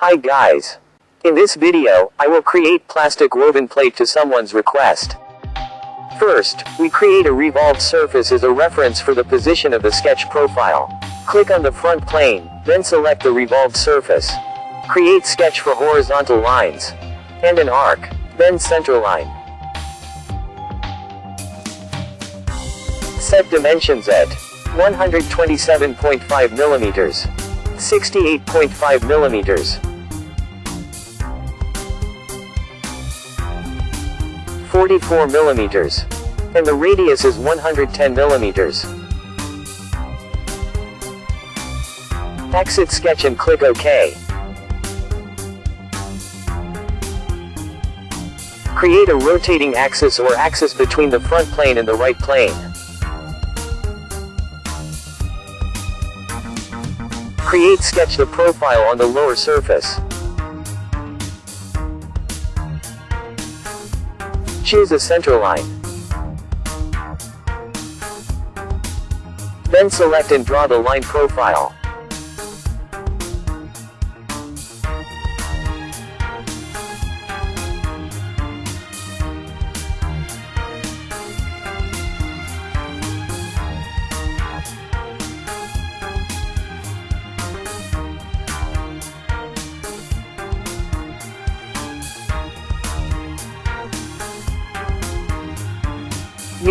Hi guys. In this video, I will create plastic woven plate to someone's request. First, we create a revolved surface as a reference for the position of the sketch profile. Click on the front plane, then select the revolved surface. Create sketch for horizontal lines. And an arc. Then center line. Set dimensions at 127.5 millimeters, 68.5 millimeters, 44 millimeters, and the radius is 110 millimeters. Exit sketch and click OK. Create a rotating axis or axis between the front plane and the right plane. Create sketch the profile on the lower surface. Choose a center line. Then select and draw the line profile.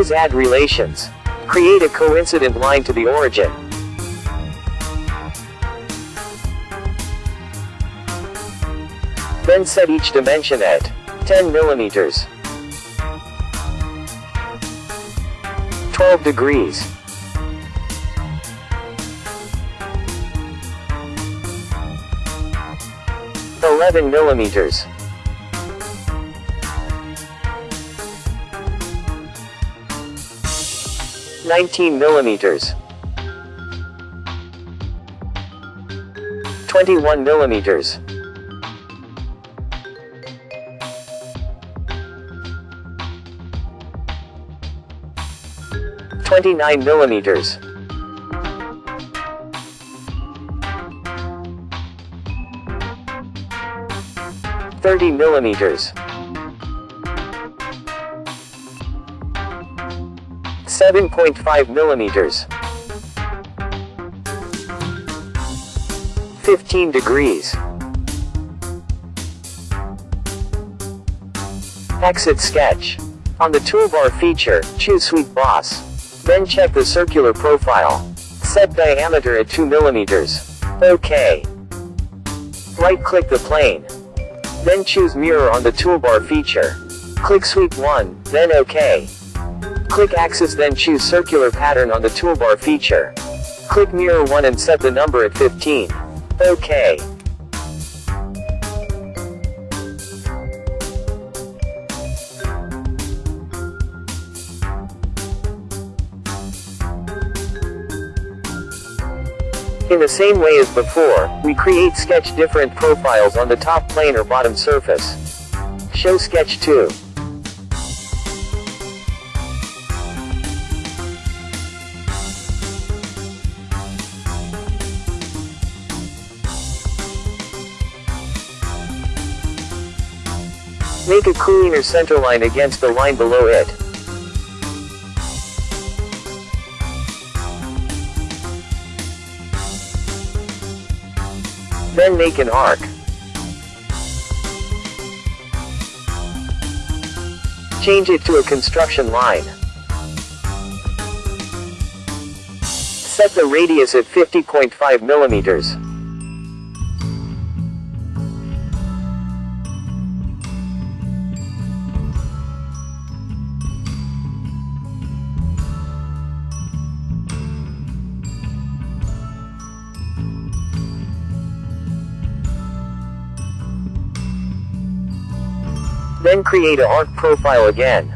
Use add relations. Create a coincident line to the origin. Then set each dimension at 10 millimeters, 12 degrees, Eleven millimeters. 19 millimeters. 21 millimeters. Twenty-nine millimeters. Thirty millimeters. 7.5 millimeters. 15 degrees. Exit sketch. On the toolbar feature, choose Sweep Boss. Then check the circular profile. Set diameter at 2 millimeters. OK. Right-click the plane. Then choose Mirror on the toolbar feature. Click Sweep 1, then OK. Click Axis then choose Circular Pattern on the toolbar feature. Click Mirror 1 and set the number at 15. OK. In the same way as before, we create sketch different profiles on the top plane or bottom surface. Show sketch 2. Make a cleaner center line against the line below it. Then make an arc. Change it to a construction line. Set the radius at 50.5 millimeters. Then create a arc profile again.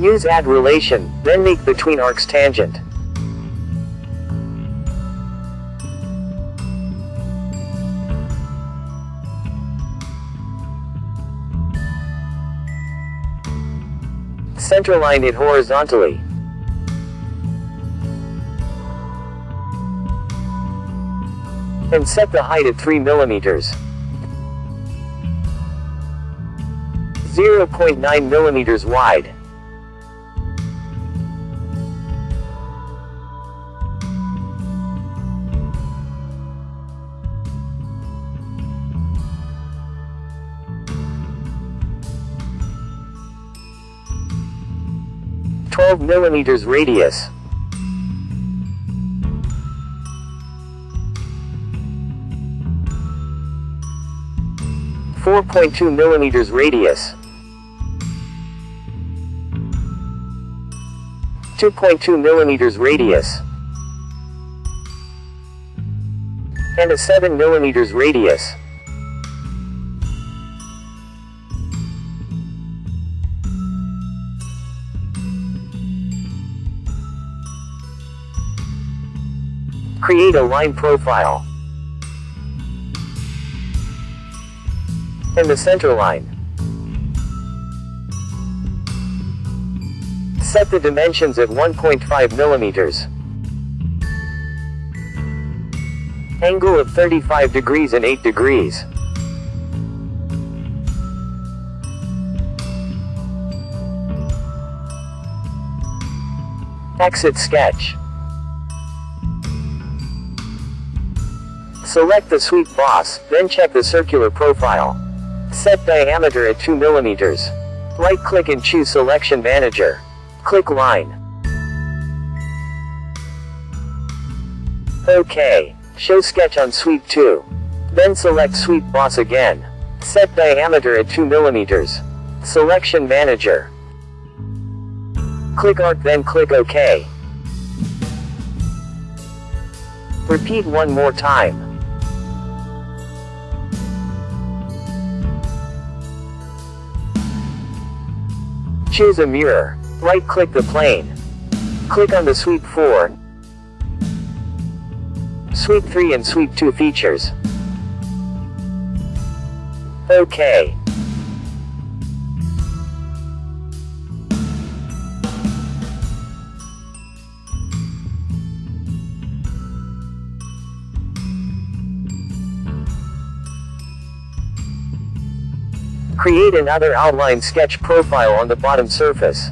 Use add relation, then make between arcs tangent. Centerline it horizontally. And set the height at 3 millimeters. 0.9 millimeters wide. Twelve millimeters radius. Four point two millimeters radius. 2.2 millimeters radius, and a 7 millimeters radius. Create a line profile. And the center line. Set the dimensions at 1.5 millimeters. Angle of 35 degrees and 8 degrees. Exit sketch. Select the sweep boss, then check the circular profile. Set diameter at 2 millimeters. Right-click and choose Selection Manager. Click Line. OK. Show sketch on sweep 2. Then select sweep boss again. Set diameter at 2 millimeters. Selection Manager. Click Arc then click OK. Repeat one more time. Choose a mirror. Right-click the plane. Click on the Sweep 4, Sweep 3 and Sweep 2 features. OK. Create another outline sketch profile on the bottom surface.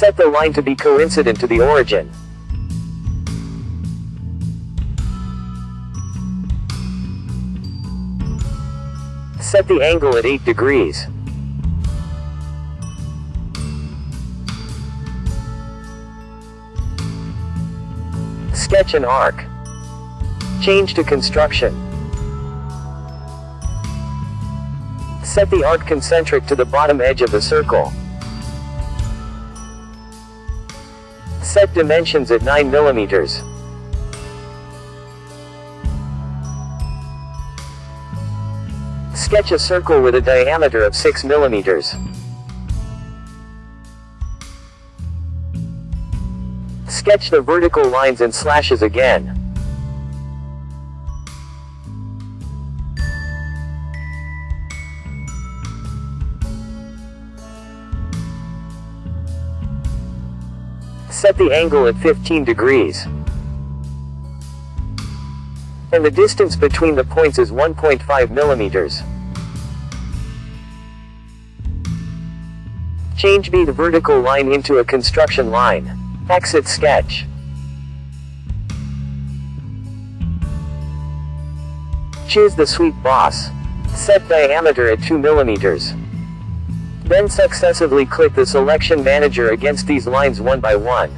Set the line to be coincident to the origin. Set the angle at 8 degrees. Sketch an arc. Change to construction. Set the arc concentric to the bottom edge of the circle. Set dimensions at 9 millimeters. Sketch a circle with a diameter of 6 millimeters. Sketch the vertical lines and slashes again. Set the angle at 15 degrees. And the distance between the points is 1.5 millimeters. Change B the vertical line into a construction line. Exit sketch. Choose the sweep boss. Set diameter at 2 millimeters. Then successively click the selection manager against these lines one by one.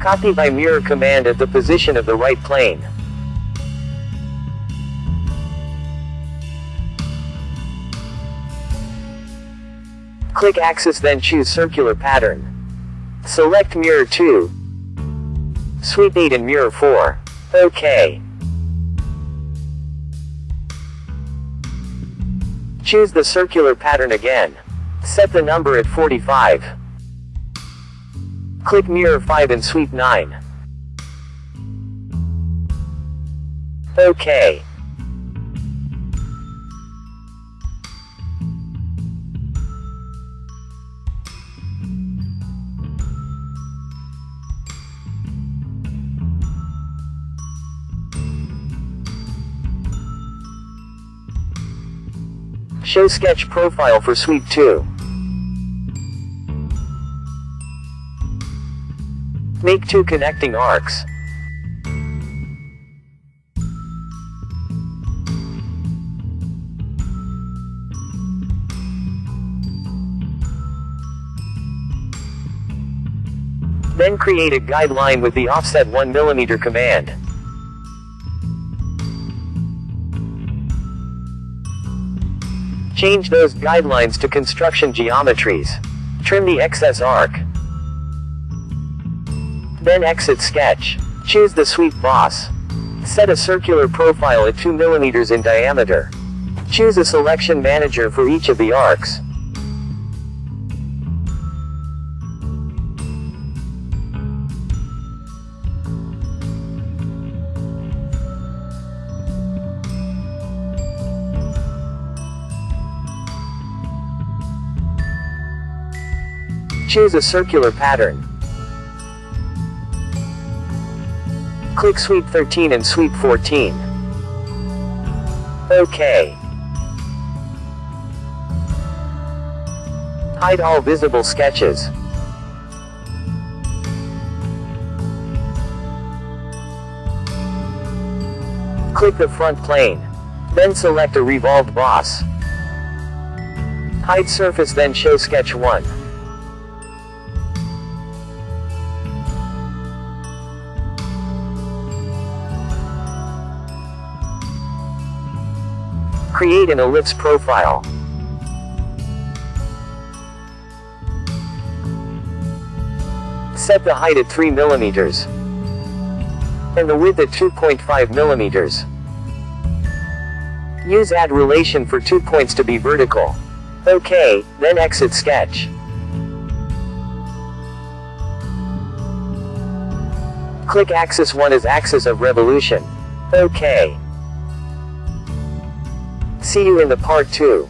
Copy by mirror command at the position of the right plane. Click axis then choose circular pattern. Select mirror 2. Sweep 8 and mirror 4. OK. Choose the circular pattern again. Set the number at 45. Click mirror 5 and sweep 9. OK. Show sketch profile for sweep 2. Make two connecting arcs. Then create a guideline with the offset 1mm command. Change those guidelines to construction geometries. Trim the excess arc. Then exit sketch. Choose the sweep boss. Set a circular profile at 2 mm in diameter. Choose a selection manager for each of the arcs. Choose a circular pattern. Click Sweep 13 and Sweep 14. OK. Hide all visible sketches. Click the front plane. Then select a revolved boss. Hide surface then show sketch 1. Create an ellipse profile. Set the height at 3 millimeters and the width at 2.5 millimeters. Use add relation for two points to be vertical. OK, then exit sketch. Click axis 1 as axis of revolution. OK. See you in the part 2.